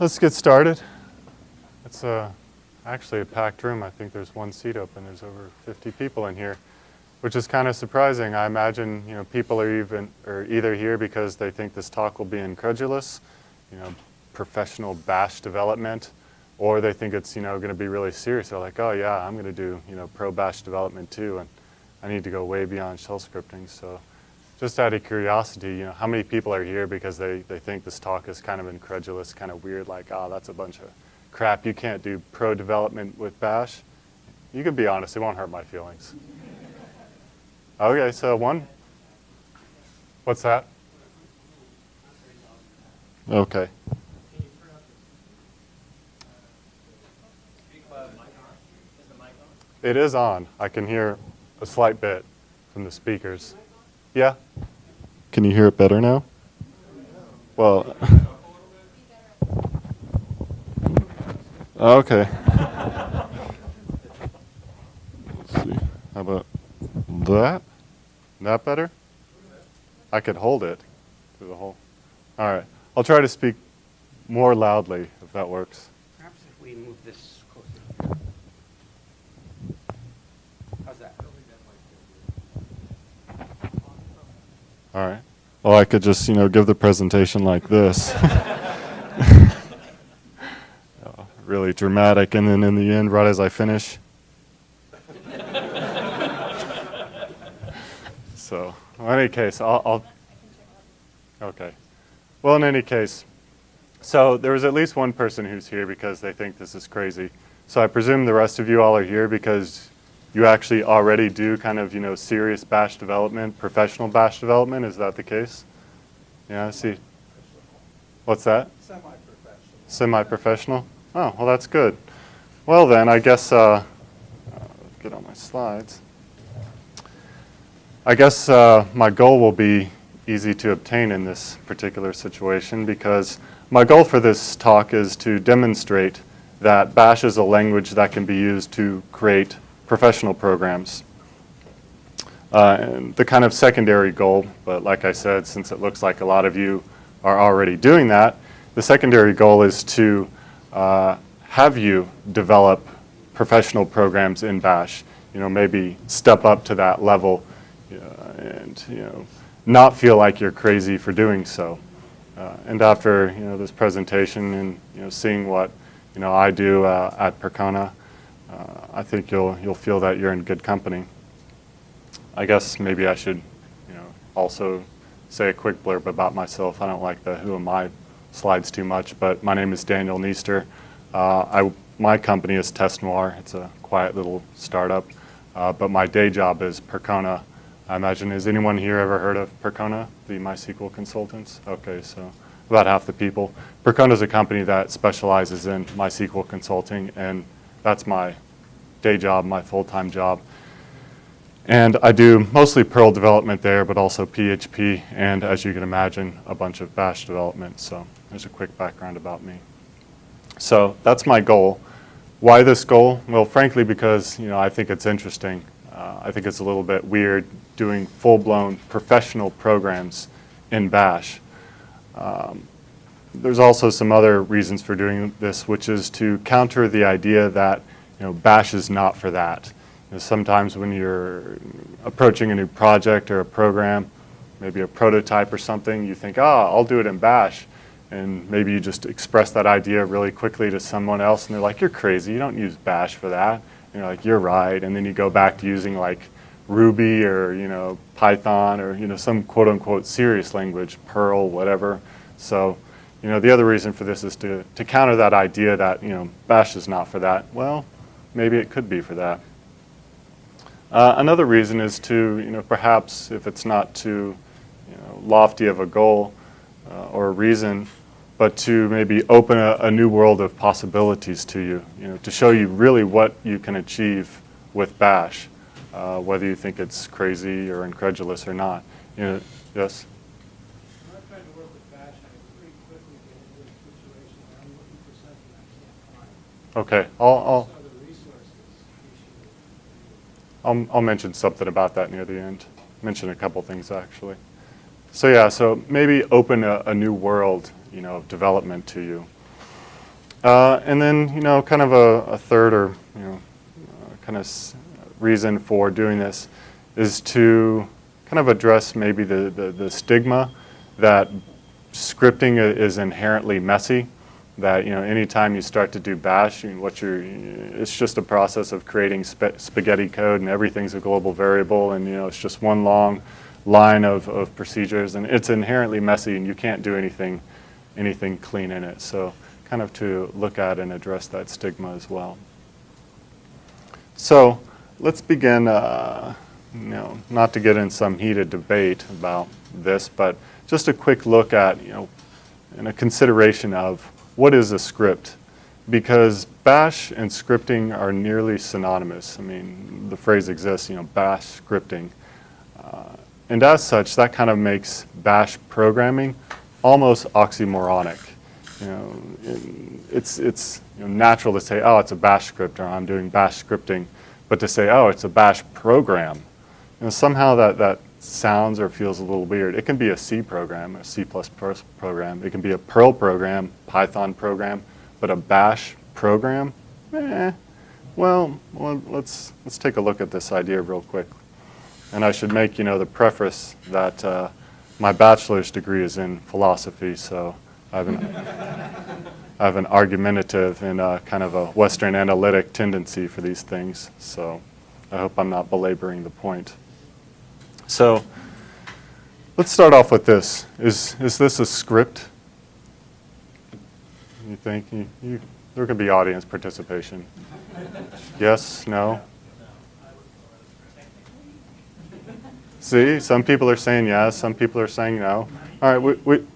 let's get started. It's uh, actually a packed room. I think there's one seat open. There's over 50 people in here, which is kind of surprising. I imagine you know people are even are either here because they think this talk will be incredulous, you know, professional bash development, or they think it's you know going to be really serious. They're like, oh yeah, I'm going to do you know pro bash development too, and I need to go way beyond shell scripting. So just out of curiosity, you know, how many people are here because they, they think this talk is kind of incredulous, kind of weird, like, oh, that's a bunch of crap. You can't do pro development with Bash. You can be honest. It won't hurt my feelings. Okay, so one. What's that? Okay. It is on. I can hear a slight bit from the speakers. Yeah? Can you hear it better now? Well, okay. Let's see. How about that? That better? I could hold it through the whole. All right. I'll try to speak more loudly if that works. Perhaps if we move this closer. How's that? All right. Well, I could just, you know, give the presentation like this. Oh, really dramatic, and then in the end, right as I finish. so, in any case, I'll, I'll. Okay. Well, in any case, so there was at least one person who's here because they think this is crazy. So I presume the rest of you all are here because you actually already do kind of, you know, serious bash development, professional bash development. Is that the case? Yeah, I see. What's that? Semi-professional. Semi-professional? Oh, well, that's good. Well, then, I guess, uh, get on my slides. I guess uh, my goal will be easy to obtain in this particular situation because my goal for this talk is to demonstrate that Bash is a language that can be used to create professional programs. Uh, the kind of secondary goal, but like I said, since it looks like a lot of you are already doing that, the secondary goal is to uh, have you develop professional programs in Bash. You know, maybe step up to that level uh, and, you know, not feel like you're crazy for doing so. Uh, and after, you know, this presentation and, you know, seeing what, you know, I do uh, at Percona, uh, I think you'll, you'll feel that you're in good company. I guess maybe I should, you know, also say a quick blurb about myself. I don't like the who am I slides too much, but my name is Daniel Nichter. Uh, I, my company is Test Noir. It's a quiet little startup, uh, but my day job is Percona. I imagine, has anyone here ever heard of Percona, the MySQL consultants? Okay, so about half the people. Percona is a company that specializes in MySQL consulting, and that's my day job, my full-time job. And I do mostly Perl development there, but also PHP, and as you can imagine, a bunch of Bash development. So there's a quick background about me. So that's my goal. Why this goal? Well, frankly, because you know I think it's interesting. Uh, I think it's a little bit weird doing full-blown professional programs in Bash. Um, there's also some other reasons for doing this, which is to counter the idea that you know, Bash is not for that. You know, sometimes when you're approaching a new project or a program, maybe a prototype or something, you think, ah, oh, I'll do it in Bash. And maybe you just express that idea really quickly to someone else and they're like, you're crazy, you don't use Bash for that. And you're like, you're right. And then you go back to using like Ruby or, you know, Python or, you know, some quote unquote serious language, Perl, whatever. So you know, the other reason for this is to, to counter that idea that, you know, Bash is not for that. Well, maybe it could be for that. Uh, another reason is to, you know, perhaps if it's not too you know, lofty of a goal uh, or a reason, but to maybe open a, a, new world of possibilities to you, you know, to show you really what you can achieve with Bash, uh, whether you think it's crazy or incredulous or not. You know, yes? Okay, I'll, I'll, I'll, I'll mention something about that near the end. Mention a couple things actually. So yeah, so maybe open a, a new world, you know, of development to you. Uh, and then, you know, kind of a, a third or, you know, uh, kind of reason for doing this is to kind of address maybe the, the, the stigma that scripting is inherently messy. That, you know, anytime you start to do bash, what you're, it's just a process of creating spa- spaghetti code and everything's a global variable and, you know, it's just one long line of, of procedures and it's inherently messy and you can't do anything, anything clean in it. So kind of to look at and address that stigma as well. So let's begin, uh, you know, not to get in some heated debate about this, but just a quick look at, you know, and a consideration of what is a script? Because bash and scripting are nearly synonymous. I mean, the phrase exists, you know, bash scripting. Uh, and as such, that kind of makes bash programming almost oxymoronic. You know, it's, it's you know, natural to say, oh, it's a bash script, or I'm doing bash scripting. But to say, oh, it's a bash program, you know, somehow that, that sounds or feels a little weird. It can be a C program, a C++ program. It can be a Perl program, Python program, but a bash program? Eh. Well, let's, let's take a look at this idea real quick. And I should make, you know, the preface that uh, my bachelor's degree is in philosophy, so I have an, I have an argumentative and uh, kind of a Western analytic tendency for these things. So I hope I'm not belaboring the point. So let's start off with this. Is, is this a script? You think? You, you, there could be audience participation. Yes? No? See, some people are saying yes, some people are saying no. All right, we, we,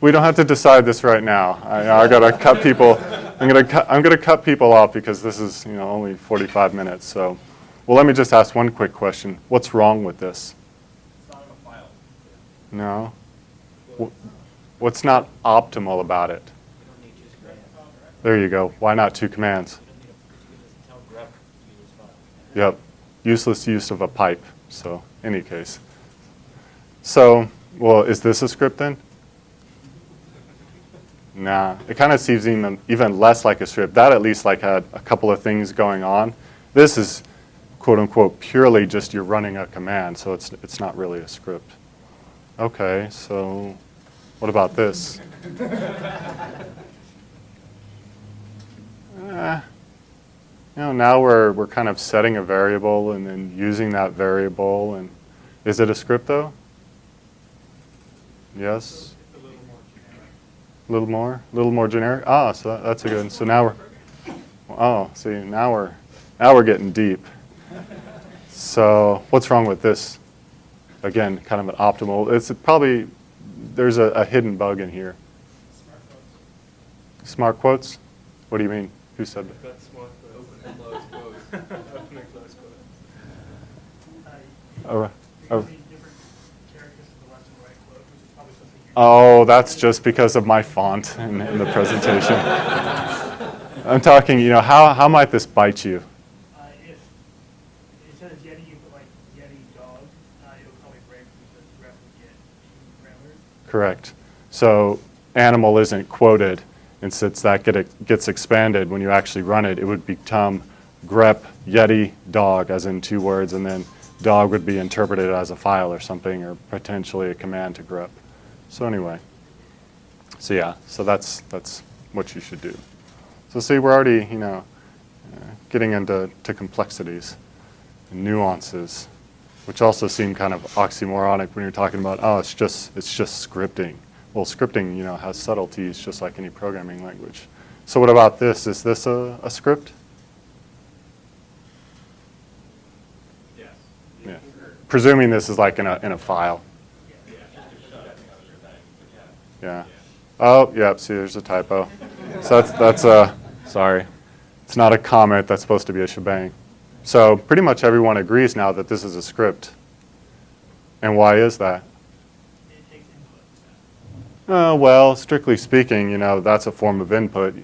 we don't have to decide this right now. I, I gotta cut people, I'm gonna cut, I'm gonna cut people off because this is, you know, only 45 minutes, so. Well, let me just ask one quick question. What's wrong with this? It's not in a file. No? What's not optimal about it? There you go. Why not two commands? Yep, useless use of a pipe, so, any case. So, well, is this a script then? Nah, it kind of seems even, even less like a script. That at least like had a couple of things going on. This is quote unquote purely just you're running a command, so it's, it's not really a script. Okay, so what about this? Eh, you know, now we're, we're kind of setting a variable and then using that variable. And is it a script though? Yes? A little more? A little more generic? Ah, so that, that's a good. So now we're, oh, see, now we're, now we're getting deep. So what's wrong with this? Again, kind of an optimal. It's probably, there's a, a hidden bug in here. Smart quotes? Smart quotes? What do you mean? Who said that? Got smart quotes. Open and close quotes. Open and close quotes. Oh, right. Oh. Using different characters in the left and right quote, which is probably something you. Oh, that's just because of my font in, in the presentation. I'm talking, you know, how, how might this bite you? Uh, if instead of Yeti, you put like Yeti dog, uh, it'll probably break because the ref would get two parameters. Correct. So animal isn't quoted, and since that get, gets expanded, when you actually run it, it would become grep yeti dog, as in two words, and then dog would be interpreted as a file or something, or potentially a command to grep. So anyway, so yeah, so that's, that's what you should do. So see, we're already, you know, uh, getting into to complexities and nuances, which also seem kind of oxymoronic when you're talking about, oh, it's just, it's just scripting. Well, scripting, you know, has subtleties just like any programming language. So what about this? Is this a, a script? Yes. Yeah. Presuming this is like in a, in a file. Yeah. Oh, yep, see, there's a typo. So that's, that's a, sorry. It's not a comment, that's supposed to be a shebang. So pretty much everyone agrees now that this is a script. And why is that? It takes input. Uh, well, strictly speaking, you know, that's a form of input,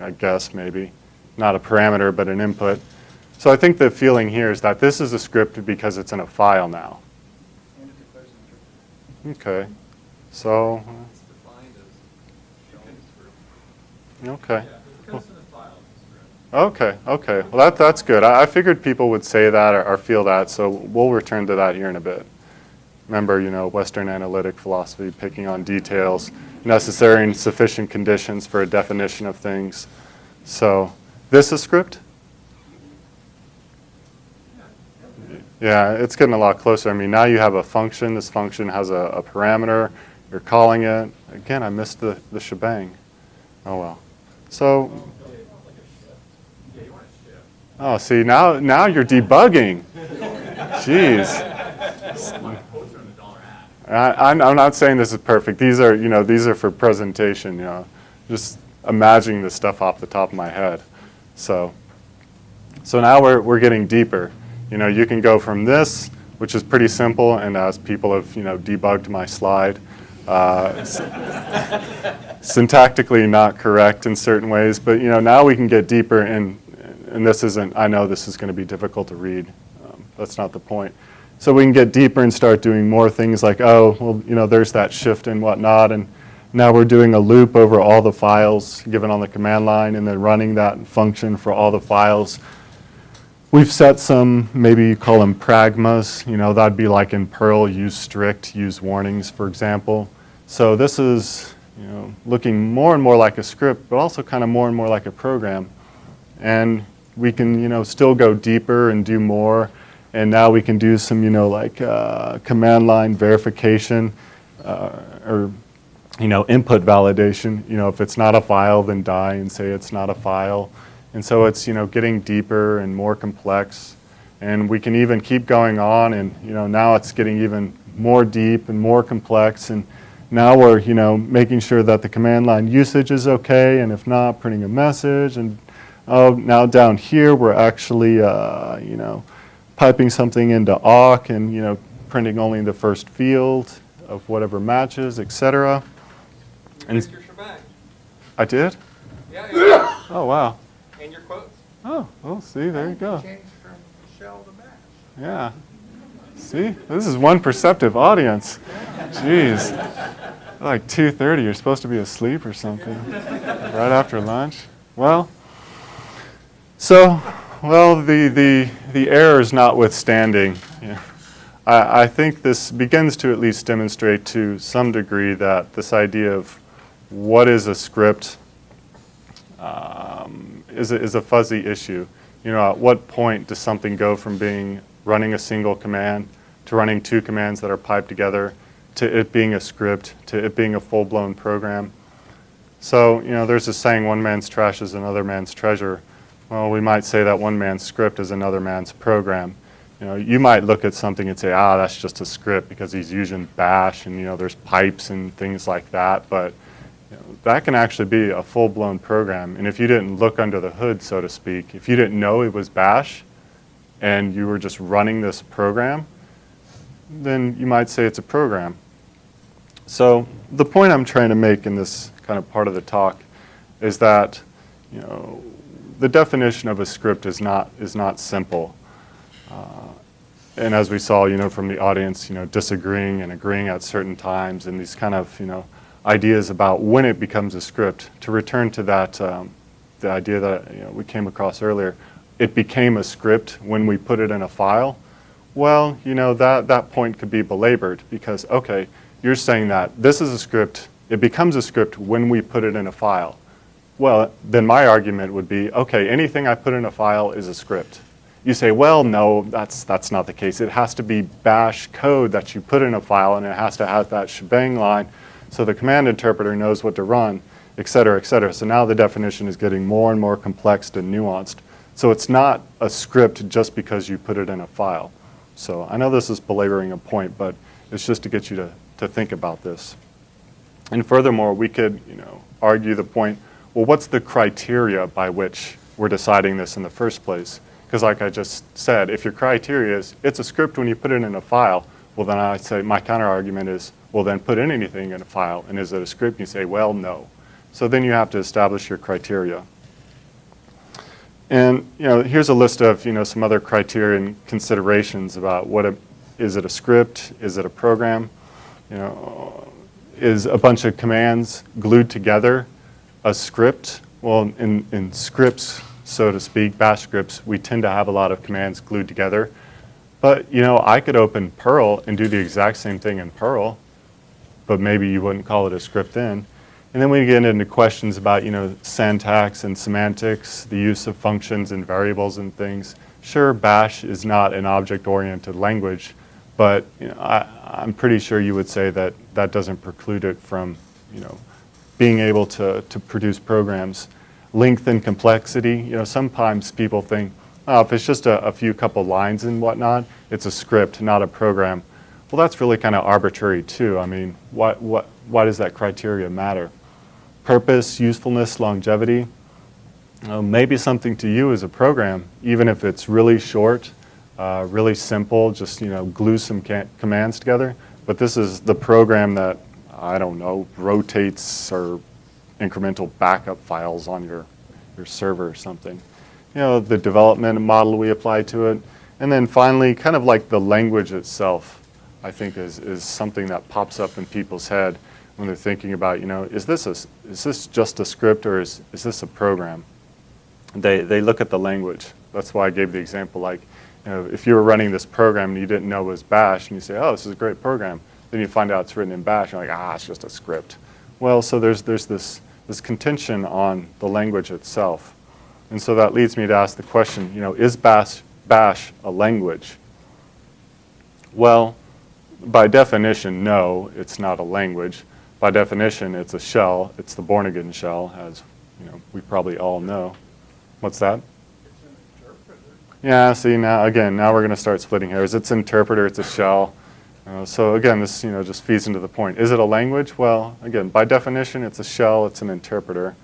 I guess, maybe. Not a parameter, but an input. So I think the feeling here is that this is a script because it's in a file now. And it declares an interpreter. Okay. So, It's defined as showing script. Okay. Because in the file, it's correct. Okay, okay. Well, that, that's good. I, I figured people would say that or, or feel that, so we'll return to that here in a bit. Remember, you know, Western analytic philosophy, picking on details, necessary and sufficient conditions for a definition of things. So, this is script? Yeah, it's getting a lot closer. I mean, now you have a function. This function has a, a parameter. You're calling it. Again, I missed the, the shebang. Oh well. So, Yeah, you want to shift. Oh, see, now, now you're debugging. Jeez. I, I'm, I'm not saying this is perfect. These are, you know, these are for presentation, you know. Just imagining this stuff off the top of my head. So, so now we're, we're getting deeper. You know, you can go from this, which is pretty simple, and as people have, you know, debugged my slide, uh, syntactically not correct in certain ways, but, you know, now we can get deeper, and, and this isn't, I know this is going to be difficult to read. Um, that's not the point. So we can get deeper and start doing more things like, oh, well, you know, there's that shift and whatnot, and now we're doing a loop over all the files given on the command line and then running that function for all the files. We've set some, maybe you call them pragmas, you know, that'd be like in Perl, use strict, use warnings, for example. So this is, you know, looking more and more like a script, but also kind of more and more like a program. And we can, you know, still go deeper and do more. And now we can do some, you know, like uh, command line verification uh, or, you know, input validation. You know, if it's not a file, then die and say it's not a file. And so it's, you know, getting deeper and more complex. And we can even keep going on and, you know, now it's getting even more deep and more complex. And now we're, you know, making sure that the command line usage is okay. And if not, printing a message. And oh, now down here, we're actually, uh, you know, piping something into awk and, you know, printing only the first field of whatever matches, et cetera. You And- your shebang. I did? Yeah, yeah, Oh, wow. and your quotes. Oh, well, see, there you go. Change from shell to bash. Yeah. See, this is one perceptive audience. Jeez. Like 2:30, you're supposed to be asleep or something. right after lunch. Well, so, well, the the the errors notwithstanding, yeah, I, I think this begins to at least demonstrate to some degree that this idea of what is a script um, is, a, is a fuzzy issue. You know, at what point does something go from being running a single command to running two commands that are piped together to it being a script to it being a full-blown program? So, you know, there's a saying, one man's trash is another man's treasure. Well, we might say that one man's script is another man's program. You know, you might look at something and say, ah, that's just a script because he's using bash and, you know, there's pipes and things like that. But you know, that can actually be a full-blown program. And if you didn't look under the hood, so to speak, if you didn't know it was bash and you were just running this program, then you might say it's a program. So the point I'm trying to make in this kind of part of the talk is that, you know, the definition of a script is not, is not simple. Uh, and as we saw, you know, from the audience, you know, disagreeing and agreeing at certain times and these kind of, you know, ideas about when it becomes a script. To return to that, um, the idea that you know, we came across earlier, it became a script when we put it in a file. Well, you know, that, that point could be belabored because, okay, you're saying that this is a script, it becomes a script when we put it in a file. Well, then my argument would be, okay, anything I put in a file is a script. You say, well, no, that's, that's not the case. It has to be bash code that you put in a file, and it has to have that shebang line so the command interpreter knows what to run, et cetera, et cetera. So now the definition is getting more and more complex and nuanced. So it's not a script just because you put it in a file. So I know this is belaboring a point, but it's just to get you to, to think about this. And furthermore, we could, you know, argue the point, well, what's the criteria by which we're deciding this in the first place? Because like I just said, if your criteria is it's a script when you put it in a file, well then I say my counter argument is, well then put in anything in a file, and is it a script? And you say, well, no. So then you have to establish your criteria. And you know, here's a list of you know some other criteria and considerations about what a, is it a script? Is it a program? You know, is a bunch of commands glued together a script Well, in, in scripts, so to speak, bash scripts, we tend to have a lot of commands glued together. But, you know, I could open Perl and do the exact same thing in Perl, but maybe you wouldn't call it a script then. And then we get into questions about, you know, syntax and semantics, the use of functions and variables and things. Sure, bash is not an object-oriented language, but you know, I, I'm pretty sure you would say that that doesn't preclude it from, you know, being able to, to produce programs. Length and complexity, you know, sometimes people think, oh, if it's just a, a few couple lines and whatnot, it's a script, not a program. Well, that's really kind of arbitrary too. I mean, what, what, why does that criteria matter? Purpose, usefulness, longevity, uh, maybe something to you is a program, even if it's really short, uh, really simple, just you know glue some commands together. But this is the program that I don't know rotates or incremental backup files on your your server or something. You know the development model we apply to it, and then finally, kind of like the language itself, I think is is something that pops up in people's head when they're thinking about you know is this a is this just a script or is is this a program? they, they look at the language. That's why I gave the example like, you know, if you were running this program and you didn't know it was bash and you say, oh, this is a great program, then you find out it's written in bash and you're like, ah, it's just a script. Well, so there's, there's this, this contention on the language itself. And so that leads me to ask the question, you know, is bash, bash a language? Well, by definition, no, it's not a language. By definition, it's a shell. It's the Bourne-Again shell, as you know, we probably all know. What's that? It's an interpreter. Yeah, see now, again, now we're going to start splitting hairs. It's interpreter, it's a shell. Uh, so again, this you know just feeds into the point. Is it a language? Well, again, by definition, it's a shell, it's an interpreter.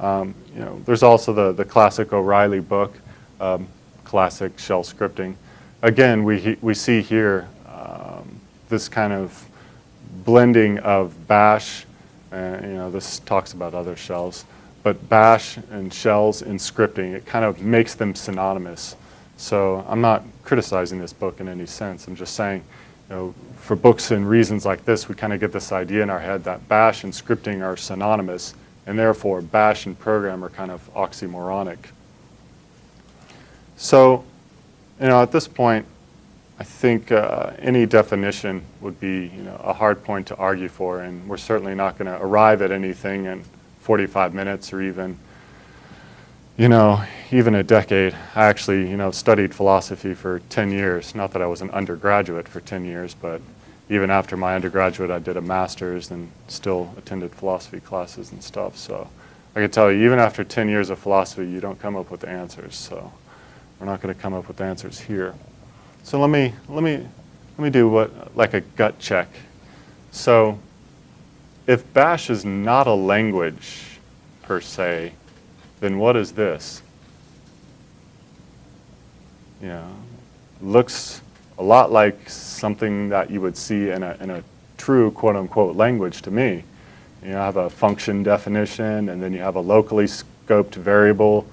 Um, you know, there's also the, the classic O'Reilly book, um, classic shell scripting. Again, we, we see here um, this kind of blending of bash, uh, you know, this talks about other shells, but bash and shells in scripting, it kind of makes them synonymous. So I'm not criticizing this book in any sense. I'm just saying, know, for books and reasons like this, we kind of get this idea in our head that bash and scripting are synonymous, and therefore bash and program are kind of oxymoronic. So, you know, at this point, I think uh, any definition would be, you know, a hard point to argue for, and we're certainly not going to arrive at anything in 45 minutes or even, you know, even a decade. I actually, you know, studied philosophy for 10 years. Not that I was an undergraduate for 10 years, but even after my undergraduate, I did a master's and still attended philosophy classes and stuff. So I can tell you, even after 10 years of philosophy, you don't come up with answers. So we're not going to come up with answers here. So let me, let me, let me do what, like a gut check. So if Bash is not a language per se, then what is this? Yeah, looks a lot like something that you would see in a, in a true quote unquote language to me. You know, I have a function definition and then you have a locally scoped variable.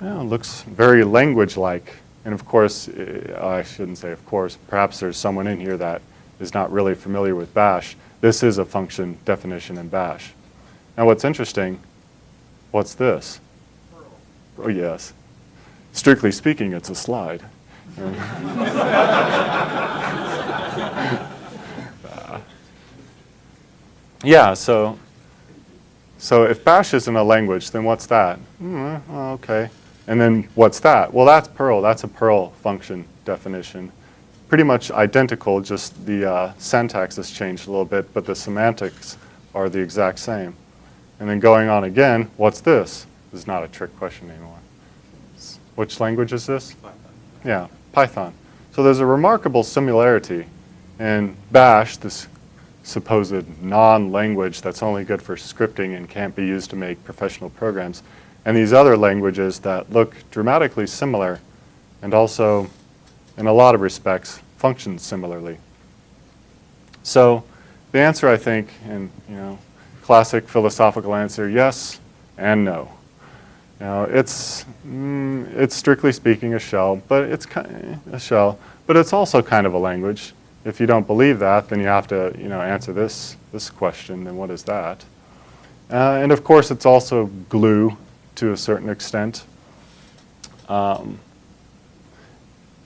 Yeah, looks very language-like. And of course, eh, I shouldn't say of course, perhaps there's someone in here that is not really familiar with Bash. This is a function definition in bash. Now what's interesting, what's this? Oh yes. Strictly speaking, it's a slide. yeah, so so if bash isn't a language, then what's that? Mm, okay. And then what's that? Well, that's Perl. That's a Perl function definition pretty much identical, just the uh, syntax has changed a little bit, but the semantics are the exact same. And then going on again, what's this? This is not a trick question anymore. Which language is this? Python. Yeah, Python. So there's a remarkable similarity in Bash, this supposed non-language that's only good for scripting and can't be used to make professional programs, and these other languages that look dramatically similar and also in a lot of respects, functions similarly. So the answer, I think, in you know, classic philosophical answer, yes and no. Know, it's, mm, it's strictly speaking a shell, but it's kind of a shell, but it's also kind of a language. If you don't believe that, then you have to you know, answer this, this question, then what is that? Uh, and of course, it's also glue to a certain extent, um,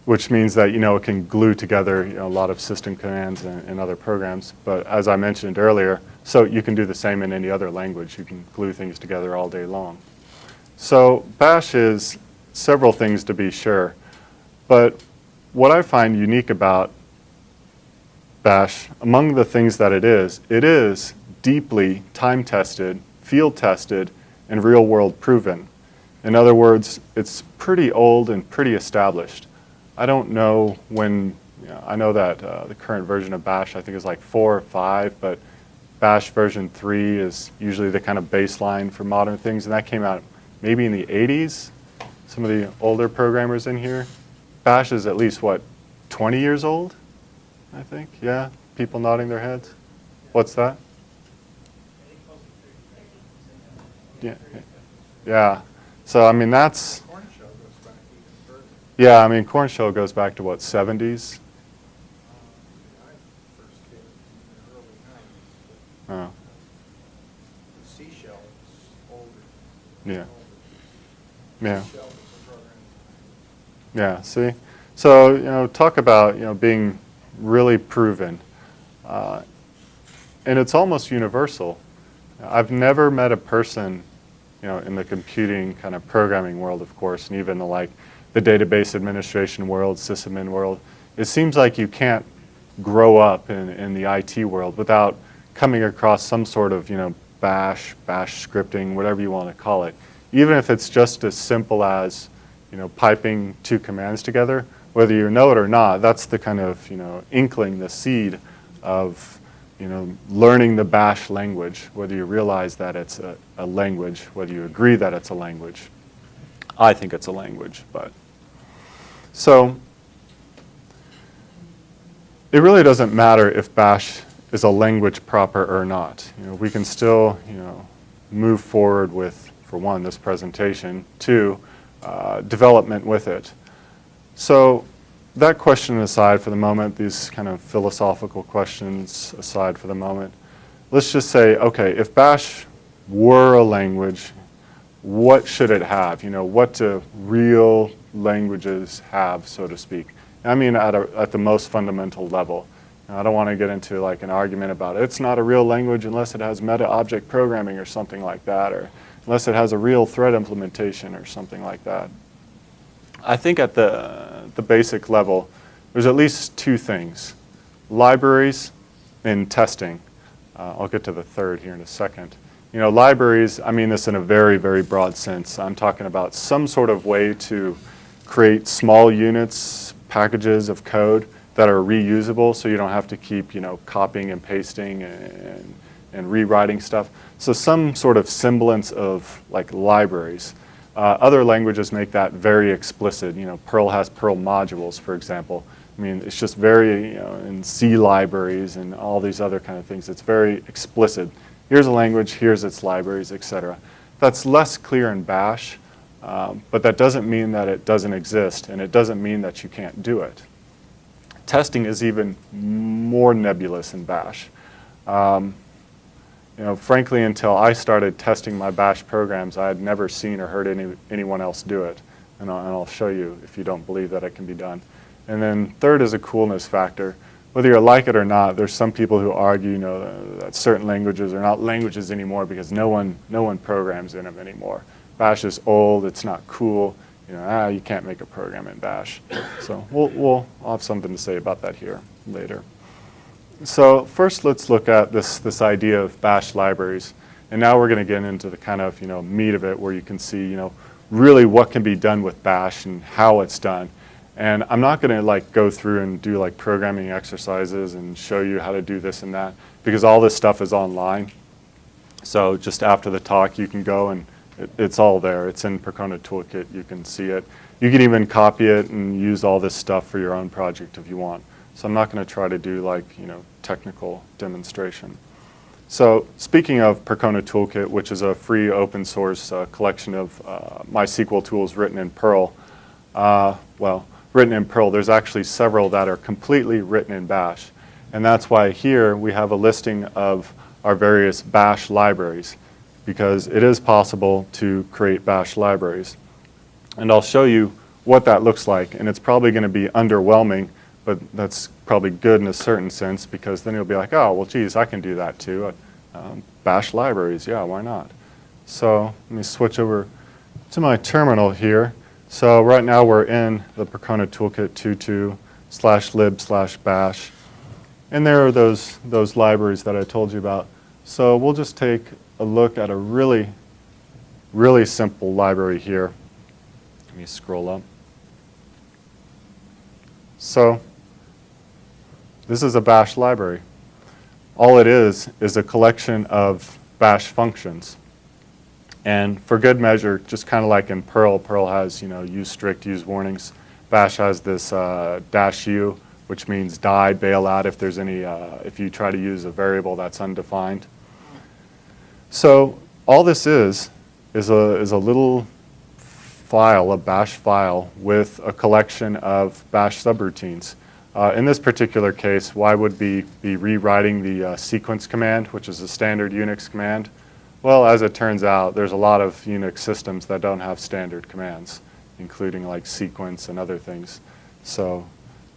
which means that, you know, it can glue together you know, a lot of system commands and, and other programs. But as I mentioned earlier, so you can do the same in any other language. You can glue things together all day long. So Bash is several things to be sure. But what I find unique about Bash, among the things that it is, it is deeply time-tested, field-tested, and real-world proven. In other words, it's pretty old and pretty established. I don't know when, you know, I know that uh, the current version of Bash I think is like four or five, but Bash version three is usually the kind of baseline for modern things, and that came out maybe in the 80s. Some of the older programmers in here. Bash is at least, what, 20 years old? I think, yeah? People nodding their heads? What's that? Yeah, yeah. So, I mean, that's, Korn shell goes back even further. yeah, I mean, Korn shell goes back to what, 70s? Um, I first came in the early nineties, Oh, but the C shell is older. Yeah. Yeah. Yeah, see? So, you know, talk about, you know, being really proven. Uh, and it's almost universal. I've never met a person, you know, in the computing kind of programming world, of course, and even the, like the database administration world, sysadmin world. It seems like you can't grow up in, in the IT world without coming across some sort of, you know, bash, bash scripting, whatever you want to call it. Even if it's just as simple as, you know, piping two commands together, whether you know it or not, that's the kind of, you know, inkling, the seed of, you know, learning the bash language, whether you realize that it's a, a language, whether you agree that it's a language. I think it's a language, but. So, it really doesn't matter if bash is a language proper or not. You know, we can still, you know, move forward with, for one, this presentation, two, uh, development with it. So that question aside for the moment, these kind of philosophical questions aside for the moment, let's just say, okay, if Bash were a language, what should it have? You know, what do real languages have, so to speak? I mean at, a, at the most fundamental level. I don't want to get into like an argument about it. it's not a real language unless it has meta-object programming or something like that, or unless it has a real thread implementation or something like that. I think at the, the basic level, there's at least two things. Libraries and testing. Uh, I'll get to the third here in a second. You know, libraries, I mean this in a very, very broad sense. I'm talking about some sort of way to create small units, packages of code that are reusable so you don't have to keep, you know, copying and pasting and, and rewriting stuff. So some sort of semblance of like libraries. Uh, other languages make that very explicit. You know, Perl has Perl modules, for example. I mean, it's just very, you know, in C libraries and all these other kind of things, it's very explicit. Here's a language, here's its libraries, etc. That's less clear in Bash, um, but that doesn't mean that it doesn't exist, and it doesn't mean that you can't do it. Testing is even more nebulous in Bash. Um, you know, frankly, until I started testing my Bash programs, I had never seen or heard any, anyone else do it. And I'll, and I'll show you if you don't believe that it can be done. And then third is a coolness factor. Whether you like it or not, there's some people who argue, you know, that certain languages are not languages anymore because no one, no one programs in them anymore. Bash is old, it's not cool. You know, ah, you can't make a program in Bash. So we'll, we'll I'll have something to say about that here later. So first let's look at this, this idea of bash libraries. And now we're going to get into the kind of you know, meat of it where you can see you know, really what can be done with bash and how it's done. And I'm not going to like go through and do like programming exercises and show you how to do this and that because all this stuff is online. So just after the talk you can go and it, it's all there. It's in Percona Toolkit. You can see it. You can even copy it and use all this stuff for your own project if you want. So I'm not going to try to do like, you know, technical demonstration. So speaking of Percona Toolkit, which is a free open source uh, collection of uh, MySQL tools written in Perl, uh, well, written in Perl, there's actually several that are completely written in Bash. And that's why here we have a listing of our various Bash libraries. Because it is possible to create bash libraries. And I'll show you what that looks like, and it's probably going to be underwhelming, but that's probably good in a certain sense because then you'll be like, oh, well, geez, I can do that too. Um, bash libraries, yeah, why not? So let me switch over to my terminal here. So right now we're in the Percona Toolkit 2.2 slash lib slash bash. And there are those, those libraries that I told you about. So we'll just take a look at a really, really simple library here. Let me scroll up. So this is a bash library. All it is is a collection of bash functions. And for good measure, just kind of like in Perl, Perl has, you know, use strict, use warnings. Bash has this uh, dash u, which means die, bail out if there's any, uh, if you try to use a variable that's undefined. So all this is, is a, is a little file, a bash file, with a collection of bash subroutines. Uh, in this particular case, why would we be rewriting the uh, sequence command, which is a standard Unix command? Well, as it turns out, there's a lot of Unix systems that don't have standard commands, including like sequence and other things. So,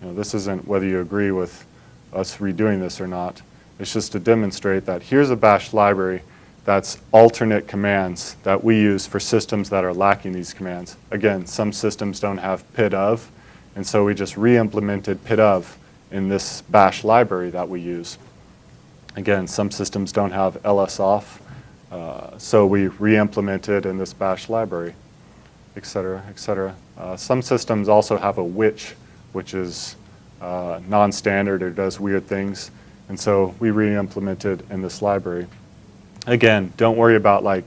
you know, this isn't whether you agree with us redoing this or not. It's just to demonstrate that here's a bash library that's alternate commands that we use for systems that are lacking these commands. Again, some systems don't have pid of, and so we just re-implemented pid of in this bash library that we use. Again, some systems don't have lsof, uh, so we re-implemented in this bash library, et cetera, et cetera. Uh, some systems also have a which, which is uh, non-standard or does weird things. And so we re-implemented in this library. Again, don't worry about like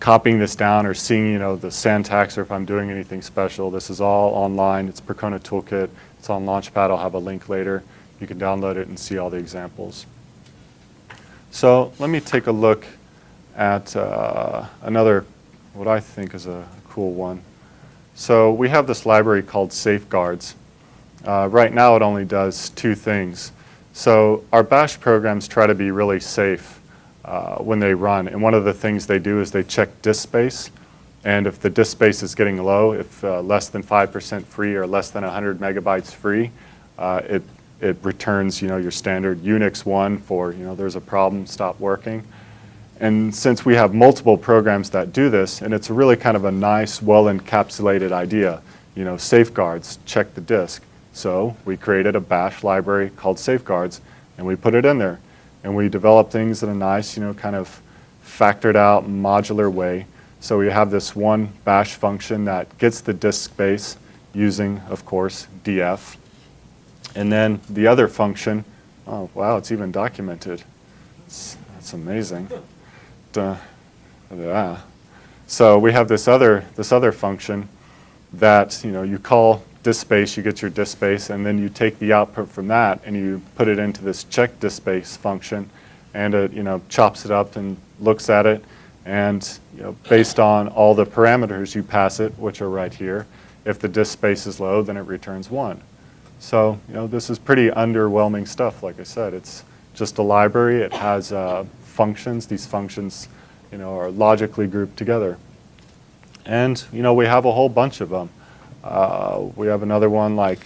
copying this down or seeing you know the syntax or if I'm doing anything special. This is all online. It's Percona Toolkit. It's on Launchpad. I'll have a link later. You can download it and see all the examples. So let me take a look at uh, another, what I think is a cool one. So we have this library called Safeguards. Uh, right now it only does two things. So our bash programs try to be really safe uh, when they run. And one of the things they do is they check disk space. And if the disk space is getting low, if uh, less than 5% free or less than 100 megabytes free, uh, it, it returns you know, your standard Unix 1 for you know, there's a problem, stop working. And since we have multiple programs that do this, and it's really kind of a nice, well-encapsulated idea, you know, safeguards, check the disk. So we created a bash library called safeguards, and we put it in there. And we develop things in a nice, you know, kind of factored out modular way. So we have this one bash function that gets the disk space using, of course, df. And then the other function, oh, wow, it's even documented. It's, that's amazing uh, yeah. So we have this other, this other function that you, know, you call disk space, you get your disk space, and then you take the output from that and you put it into this check disk space function, and it you know, chops it up and looks at it, and you know, based on all the parameters you pass it, which are right here, if the disk space is low, then it returns 1. So you know, this is pretty underwhelming stuff, like I said. It's just a library. It has uh, functions. These functions, you know, are logically grouped together. And, you know, we have a whole bunch of them. Uh, we have another one like,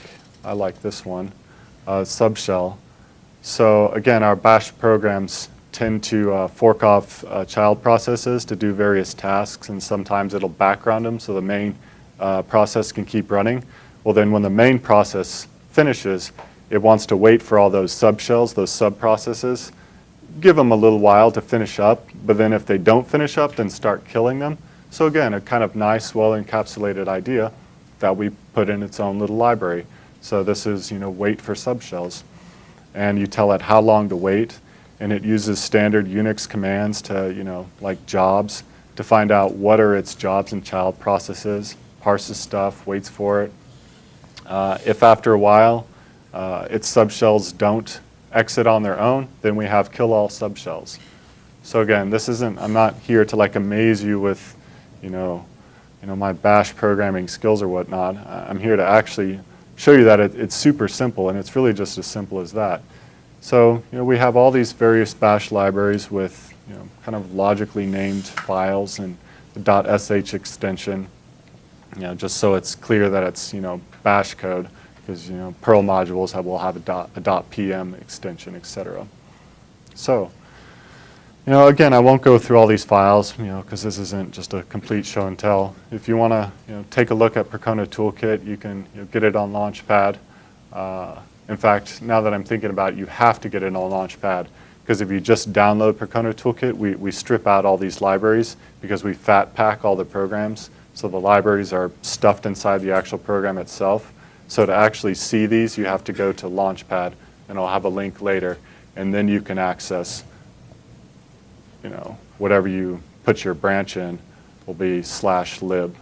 I like this one, uh, subshell. So again, our bash programs tend to uh, fork off uh, child processes to do various tasks, and sometimes it'll background them so the main uh, process can keep running. Well, then when the main process finishes, it wants to wait for all those subshells, those sub-processes, give them a little while to finish up, but then if they don't finish up, then start killing them. So again, a kind of nice, well-encapsulated idea that we put in its own little library. So this is, you know, wait for subshells. And you tell it how long to wait, and it uses standard Unix commands to, you know, like jobs, to find out what are its jobs and child processes, parses stuff, waits for it. Uh, if after a while uh, its subshells don't exit on their own, then we have kill all subshells. So again, this isn't, I'm not here to like amaze you with, you know, you know, my bash programming skills or whatnot. I'm here to actually show you that it, it's super simple and it's really just as simple as that. So, you know, we have all these various bash libraries with you know, kind of logically named files and the .sh extension, you know, just so it's clear that it's, you know, bash code, because, you know, Perl modules have, will have a dot, a dot .pm extension, et cetera. So, you know, again, I won't go through all these files, you know, because this isn't just a complete show and tell. If you want to, you know, take a look at Percona Toolkit, you can you know, get it on Launchpad. Uh, in fact, now that I'm thinking about it, you have to get it on Launchpad because if you just download Percona Toolkit, we, we strip out all these libraries because we fat pack all the programs. So the libraries are stuffed inside the actual program itself. So to actually see these, you have to go to Launchpad, and I'll have a link later, and then you can access you know, whatever you put your branch in will be slash lib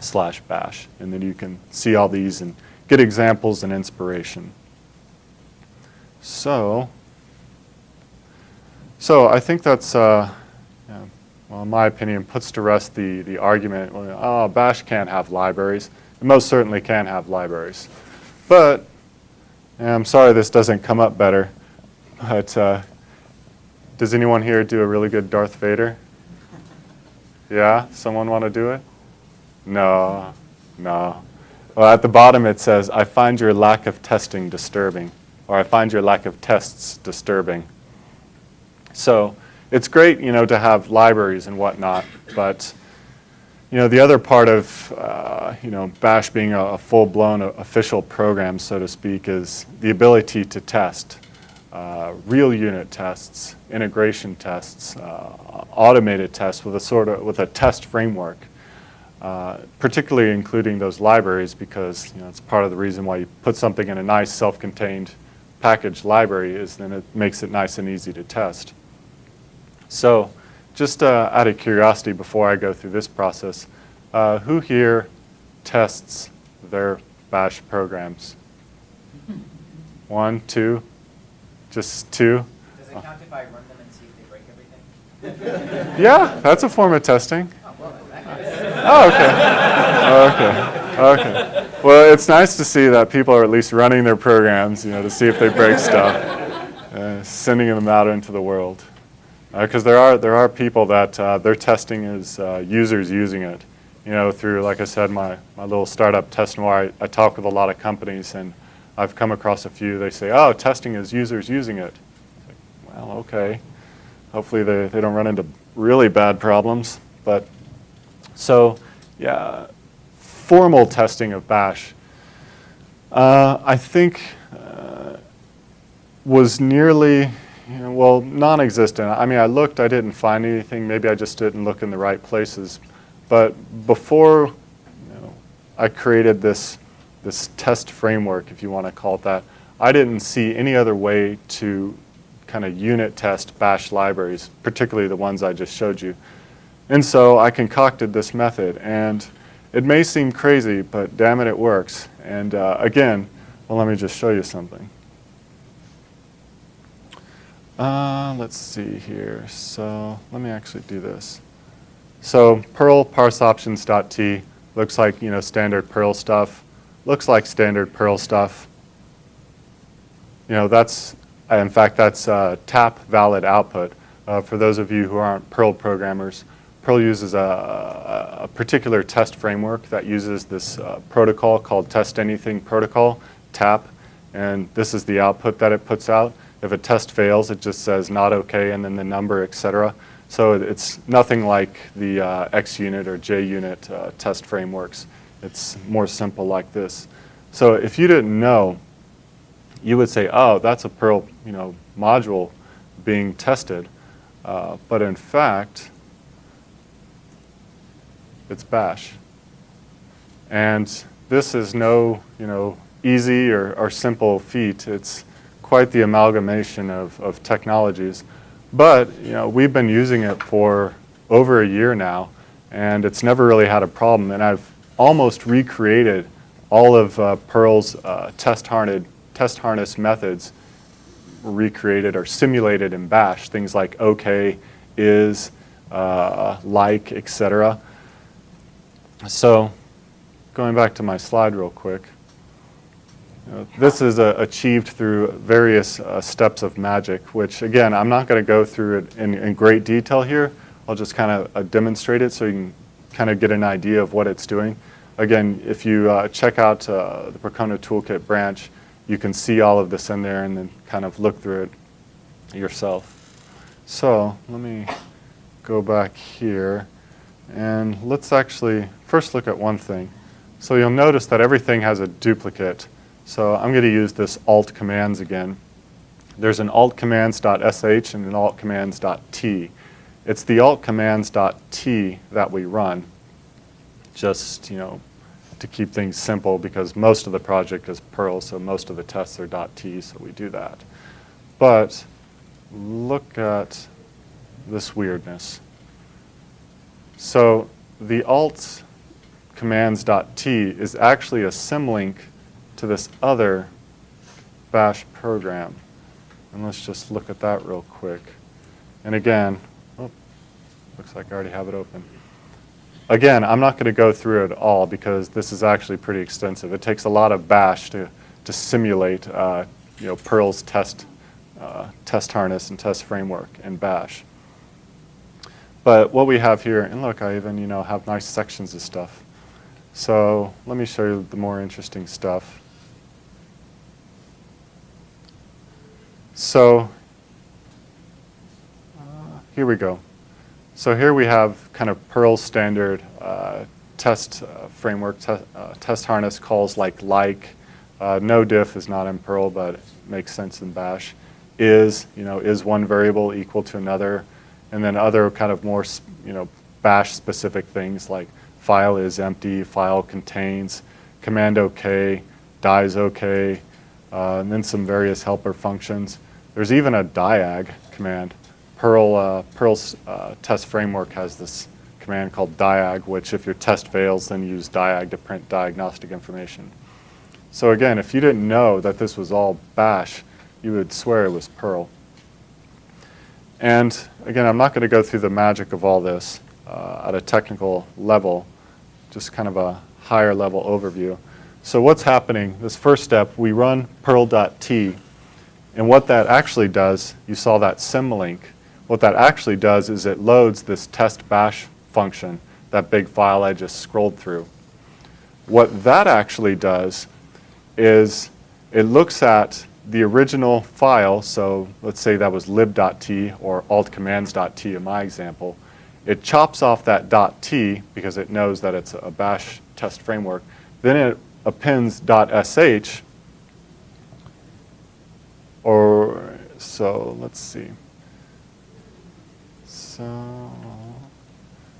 slash bash. And then you can see all these and get examples and inspiration. So, so I think that's, uh, yeah, well, in my opinion, puts to rest the, the argument, oh, bash can't have libraries. It most certainly can have libraries. But, I'm sorry this doesn't come up better, but uh, does anyone here do a really good Darth Vader? Yeah? Someone want to do it? No. No. Well, at the bottom it says, I find your lack of testing disturbing, or I find your lack of tests disturbing. So it's great, you know, to have libraries and whatnot, but you know, the other part of, uh, you know, Bash being a, a full-blown official program, so to speak, is the ability to test. Uh, real unit tests, integration tests, uh, automated tests with a sort of with a test framework, uh, particularly including those libraries because you know it's part of the reason why you put something in a nice self-contained package library is then it makes it nice and easy to test. So, just uh, out of curiosity, before I go through this process, uh, who here tests their Bash programs? One, two. Just two? Does it count if I run them and see if they break everything? Yeah, that's a form of testing. Oh, well, that case. Oh, okay. Okay. Okay. Well, it's nice to see that people are at least running their programs, you know, to see if they break stuff, uh, sending them out into the world. Because there are there are people that uh, their testing is uh, users using it, you know, through like I said, my my little startup test noir. I, I talk with a lot of companies and I've come across a few, they say, oh, testing is users using it. Like, well, okay. Hopefully they, they don't run into really bad problems. But so, yeah, formal testing of Bash, uh, I think uh, was nearly, you know, well, non-existent. I mean, I looked, I didn't find anything. Maybe I just didn't look in the right places. But before you know, I created this this test framework, if you want to call it that, I didn't see any other way to kind of unit test bash libraries, particularly the ones I just showed you. And so I concocted this method. And it may seem crazy, but damn it, it works. And uh, again, well, let me just show you something. Uh, let's see here. So let me actually do this. So Perl parseoptions.t looks like, you know, standard Perl stuff looks like standard Perl stuff. You know, that's, in fact, that's uh, tap valid output. Uh, for those of you who aren't Perl programmers, Perl uses a, a particular test framework that uses this uh, protocol called test anything protocol, TAP, and this is the output that it puts out. If a test fails, it just says not okay and then the number, etc. So it's nothing like the uh, XUnit or JUnit uh, test frameworks. It's more simple like this. So if you didn't know, you would say, oh, that's a Perl you know, module being tested. Uh, but in fact, it's bash. And this is no you know, easy or, or simple feat. It's quite the amalgamation of, of technologies. But you know, we've been using it for over a year now, and it's never really had a problem. And I've almost recreated all of uh, Perl's uh, test, harned, test harness methods recreated or simulated in Bash, things like OK, is, uh, like, etc. So going back to my slide real quick. You know, This is uh, achieved through various uh, steps of magic, which again, I'm not going to go through it in, in great detail here. I'll just kind of uh, demonstrate it so you can kind of get an idea of what it's doing. Again, if you uh, check out uh, the Percona Toolkit branch, you can see all of this in there and then kind of look through it yourself. So let me go back here and let's actually first look at one thing. So you'll notice that everything has a duplicate. So I'm going to use this alt commands again. There's an alt commands.sh and an alt commands.t. It's the alt commands.t that we run, just, you know, to keep things simple because most of the project is Perl, so most of the tests are .t, so we do that. But look at this weirdness. So the alt commands.t is actually a symlink to this other bash program. And let's just look at that real quick. And again, looks like I already have it open. Again, I'm not going to go through it all because this is actually pretty extensive. It takes a lot of bash to, to simulate uh, you know, Perl's test, uh, test harness and test framework in bash. But what we have here, and look, I even you know have nice sections of stuff. So let me show you the more interesting stuff. So uh, here we go. So here we have kind of Perl standard uh, test uh, framework, te uh, test harness calls like like. Uh, no diff is not in Perl, but makes sense in Bash. Is, you know, is one variable equal to another? And then other kind of more, you know, Bash specific things like file is empty, file contains, command OK, dies OK, uh, and then some various helper functions. There's even a diag command. Perl, uh, Perl's uh, test framework has this command called diag, which if your test fails, then use diag to print diagnostic information. So again, if you didn't know that this was all bash, you would swear it was Perl. And again, I'm not going to go through the magic of all this uh, at a technical level, just kind of a higher level overview. So what's happening, this first step, we run perl.t, and what that actually does, you saw that symlink, what that actually does is it loads this test bash function, that big file I just scrolled through. What that actually does is it looks at the original file, so let's say that was lib.t or altcommands.t in my example. It chops off that .t because it knows that it's a bash test framework. Then it appends .sh or so let's see. So,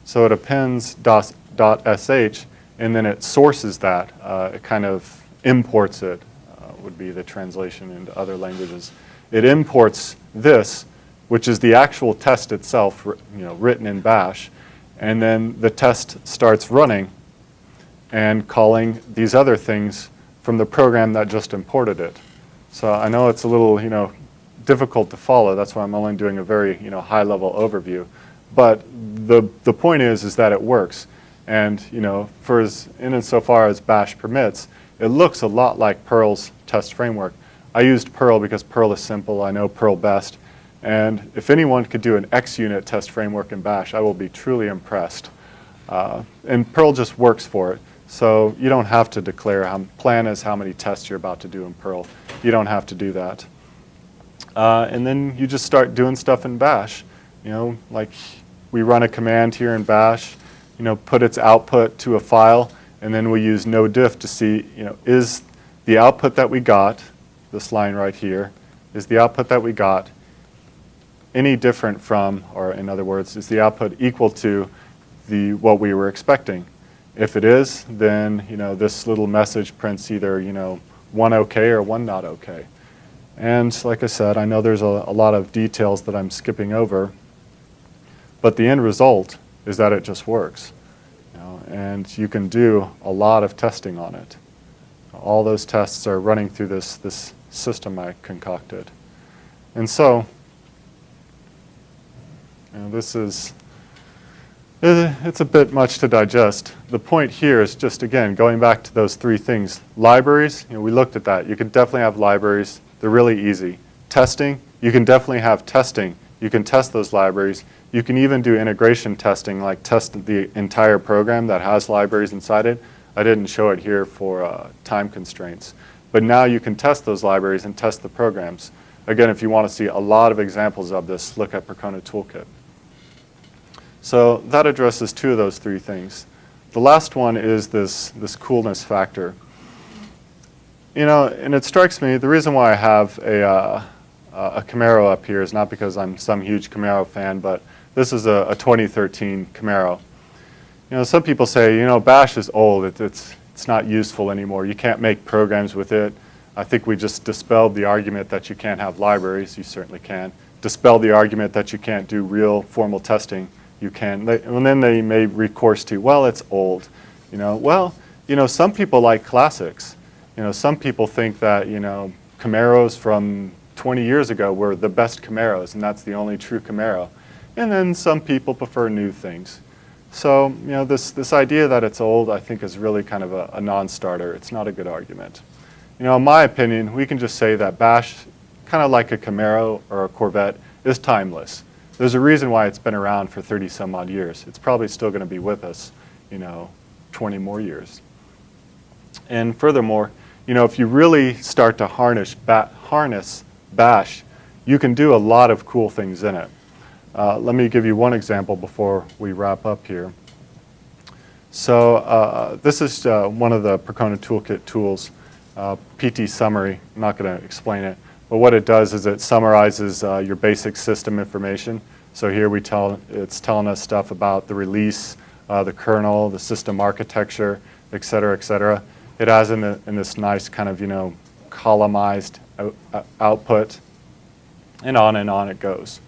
so it appends dot, .sh and then it sources that. Uh, it kind of imports it, uh, would be the translation into other languages. It imports this, which is the actual test itself, you know, written in bash, and then the test starts running and calling these other things from the program that just imported it. So I know it's a little, you know, difficult to follow. That's why I'm only doing a very, you know, high-level overview. But the, the point is, is that it works. And, you know, for as, in and so far as Bash permits, it looks a lot like Perl's test framework. I used Perl because Perl is simple. I know Perl best. And if anyone could do an XUnit test framework in Bash, I will be truly impressed. Uh, and Perl just works for it. So you don't have to declare, how, plan is how many tests you're about to do in Perl. You don't have to do that. Uh, and then you just start doing stuff in Bash. You know, like we run a command here in Bash, you know, put its output to a file, and then we use no diff to see, you know, is the output that we got, this line right here, is the output that we got any different from, or in other words, is the output equal to the what we were expecting? If it is, then you know this little message prints either you know one okay or one not okay. And like I said, I know there's a, a lot of details that I'm skipping over, but the end result is that it just works. You know, and you can do a lot of testing on it. All those tests are running through this, this system I concocted. And so, you know, this is Uh, It's a bit much to digest. The point here is just, again, going back to those three things. Libraries, you know, we looked at that. You can definitely have libraries. They're really easy. Testing, you can definitely have testing. You can test those libraries. You can even do integration testing, like test the entire program that has libraries inside it. I didn't show it here for uh, time constraints. But now you can test those libraries and test the programs. Again, if you want to see a lot of examples of this, look at Percona Toolkit. So that addresses two of those three things. The last one is this, this coolness factor. You know, and it strikes me, the reason why I have a, uh, a Camaro up here is not because I'm some huge Camaro fan, but this is a, a 2013 Camaro. You know, some people say, you know, Bash is old, it, it's, it's not useful anymore, you can't make programs with it. I think we just dispelled the argument that you can't have libraries, you certainly can. Dispelled the argument that you can't do real formal testing, you can. They, and then they may recourse to, well, it's old. You know, well, you know, some people like classics. You know, some people think that, you know, Camaros from 20 years ago were the best Camaros, and that's the only true Camaro. And then some people prefer new things. So, you know, this, this idea that it's old, I think, is really kind of a, a non-starter. It's not a good argument. You know, in my opinion, we can just say that Bash, kind of like a Camaro or a Corvette, is timeless. There's a reason why it's been around for 30 some odd years. It's probably still going to be with us, you know, 20 more years. And furthermore, you know, if you really start to harness, ba harness Bash, you can do a lot of cool things in it. Uh, let me give you one example before we wrap up here. So uh, this is uh, one of the Percona Toolkit tools, uh, PT Summary. I'm not going to explain it, but what it does is it summarizes uh, your basic system information. So here we tell, it's telling us stuff about the release, uh, the kernel, the system architecture, et cetera, et cetera. It has in, the, in this nice kind of, you know, columnized out, output, and on and on it goes.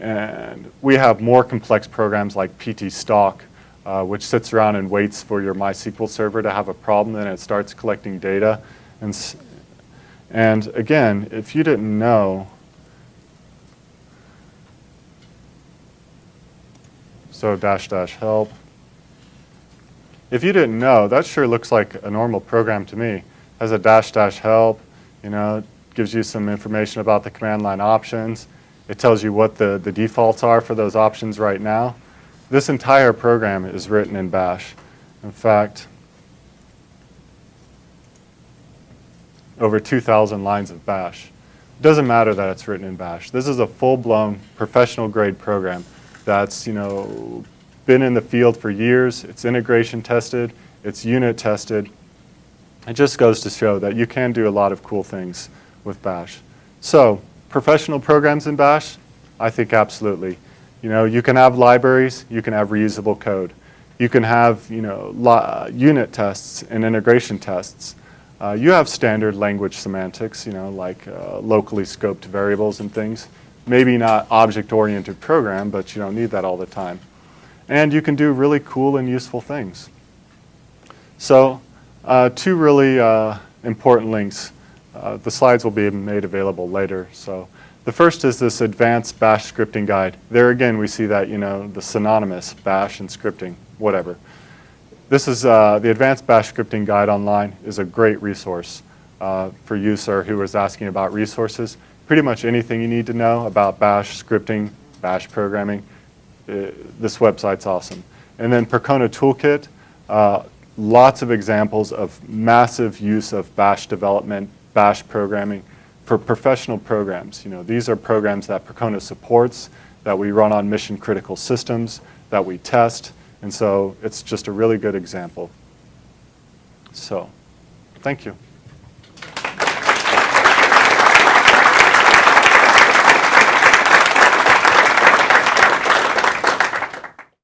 And we have more complex programs like PT Stalk, uh, which sits around and waits for your MySQL server to have a problem, then it starts collecting data. And, and again, if you didn't know, so dash dash help. If you didn't know, that sure looks like a normal program to me. Has a dash dash help, you know, gives you some information about the command line options. It tells you what the, the defaults are for those options right now. This entire program is written in Bash. In fact, over 2,000 lines of Bash. It doesn't matter that it's written in Bash. This is a full-blown professional grade program that's, you know, been in the field for years. It's integration tested. It's unit tested. It just goes to show that you can do a lot of cool things with Bash. So, professional programs in Bash? I think absolutely. You know, you can have libraries, you can have reusable code. You can have, you know, unit tests and integration tests. Uh, you have standard language semantics, you know, like uh, locally scoped variables and things. Maybe not object-oriented program, but you don't need that all the time. And you can do really cool and useful things. So, uh, two really uh, important links. Uh, the slides will be made available later. So, the first is this advanced bash scripting guide. There again, we see that, you know, the synonymous bash and scripting, whatever. This is uh, the Advanced Bash Scripting Guide online is a great resource uh, for user who is asking about resources. Pretty much anything you need to know about bash scripting, bash programming, uh, this website's awesome. And then Percona Toolkit, uh, lots of examples of massive use of bash development, bash programming for professional programs. You know, these are programs that Percona supports, that we run on mission critical systems, that we test, and so it's just a really good example. So, thank you.